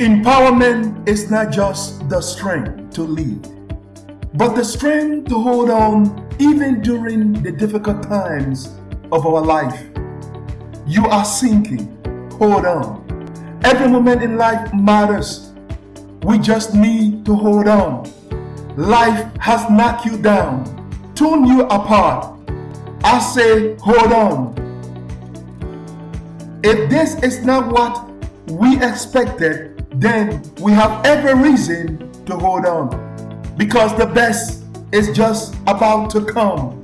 Empowerment is not just the strength to lead, but the strength to hold on even during the difficult times of our life. You are sinking. Hold on. Every moment in life matters. We just need to hold on. Life has knocked you down, torn you apart. I say, hold on. If this is not what we expected, then we have every reason to hold on because the best is just about to come.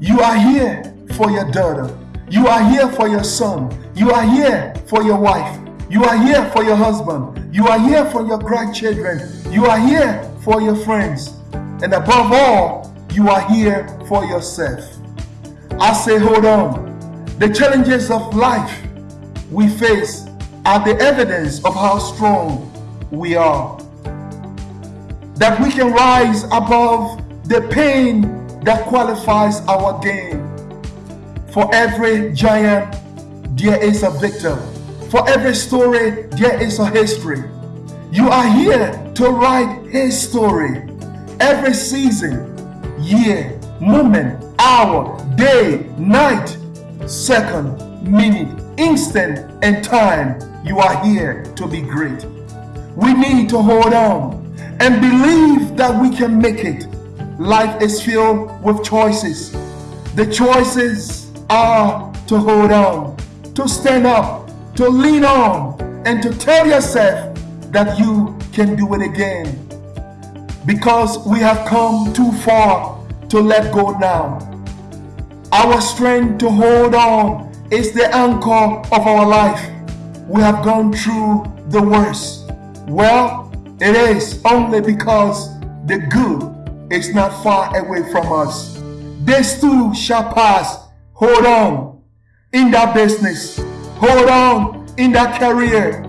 You are here for your daughter. You are here for your son. You are here for your wife. You are here for your husband. You are here for your grandchildren. You are here for your friends. And above all, you are here for yourself. I say, hold on. The challenges of life we face are the evidence of how strong we are. That we can rise above the pain that qualifies our gain. For every giant, there is a victor. For every story, there is a history. You are here to write his story. Every season, year, moment, hour, day, night, second, minute, instant, and time you are here to be great. We need to hold on and believe that we can make it. Life is filled with choices. The choices are to hold on, to stand up, to lean on, and to tell yourself that you can do it again. Because we have come too far to let go now. Our strength to hold on is the anchor of our life we have gone through the worst? Well, it is only because the good is not far away from us. This too shall pass. Hold on in that business. Hold on in that career.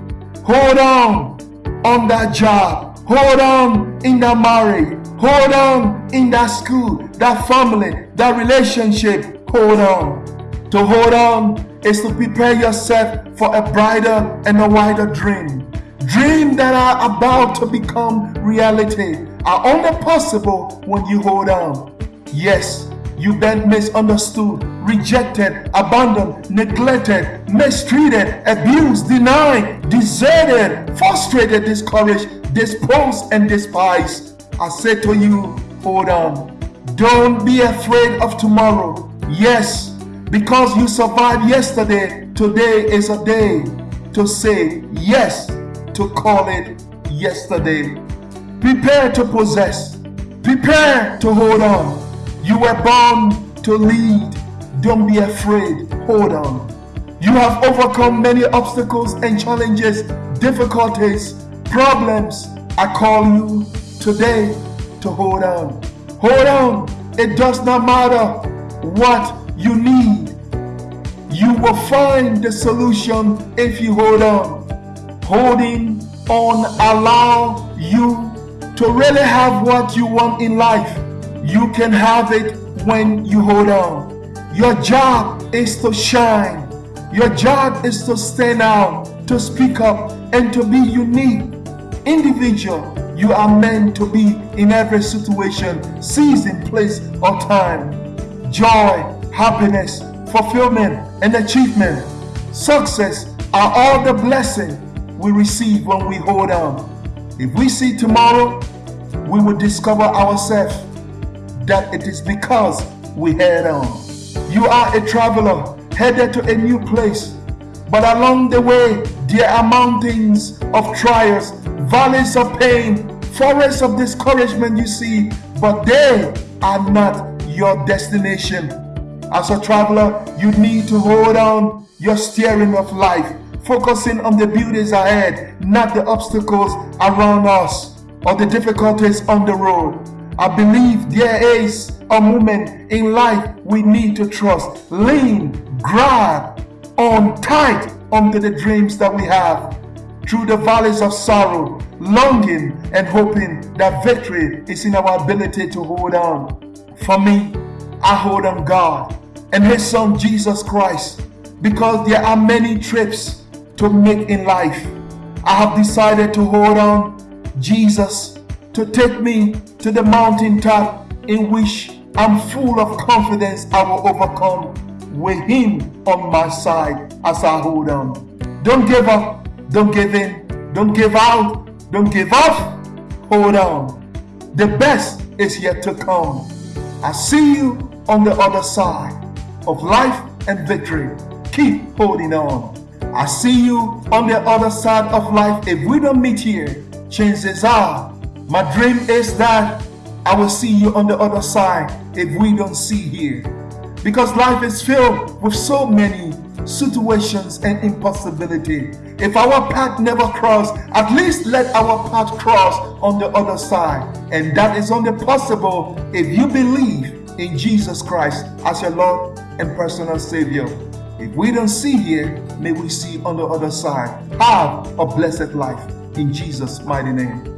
Hold on on that job. Hold on in that marriage. Hold on in that school, that family, that relationship. Hold on. To hold on is to prepare yourself for a brighter and a wider dream. Dreams that are about to become reality are only possible when you hold on. Yes, you've been misunderstood, rejected, abandoned, neglected, mistreated, abused, denied, deserted, frustrated, discouraged, disposed, and despised. I say to you, hold on. Don't be afraid of tomorrow. Yes, because you survived yesterday, today is a day to say yes, to call it yesterday. Prepare to possess. Prepare to hold on. You were born to lead. Don't be afraid. Hold on. You have overcome many obstacles and challenges, difficulties, problems. I call you today to hold on. Hold on. It does not matter what you need. You will find the solution if you hold on. Holding on allow you to really have what you want in life. You can have it when you hold on. Your job is to shine. Your job is to stand out, to speak up, and to be unique. Individual, you are meant to be in every situation, season, place, or time. Joy, happiness, fulfillment, and achievement, success are all the blessings we receive when we hold on. If we see tomorrow, we will discover ourselves that it is because we head on. You are a traveler headed to a new place, but along the way, there are mountains of trials, valleys of pain, forests of discouragement you see, but they are not your destination. As a traveler, you need to hold on your steering of life, focusing on the beauties ahead, not the obstacles around us or the difficulties on the road. I believe there is a moment in life we need to trust, lean, grab on tight onto the dreams that we have. Through the valleys of sorrow, longing and hoping that victory is in our ability to hold on. For me, I hold on God and his son Jesus Christ because there are many trips to make in life. I have decided to hold on Jesus to take me to the mountaintop in which I'm full of confidence I will overcome with Him on my side as I hold on. Don't give up, don't give in, don't give out, don't give up. Hold on. The best is yet to come. I see you on the other side of life and victory. Keep holding on. I see you on the other side of life. If we don't meet here, chances are my dream is that I will see you on the other side if we don't see here. Because life is filled with so many situations and impossibility. If our path never cross, at least let our path cross on the other side. And that is only possible if you believe in Jesus Christ as your Lord and personal Savior. If we don't see here, may we see on the other side. Have a blessed life in Jesus' mighty name.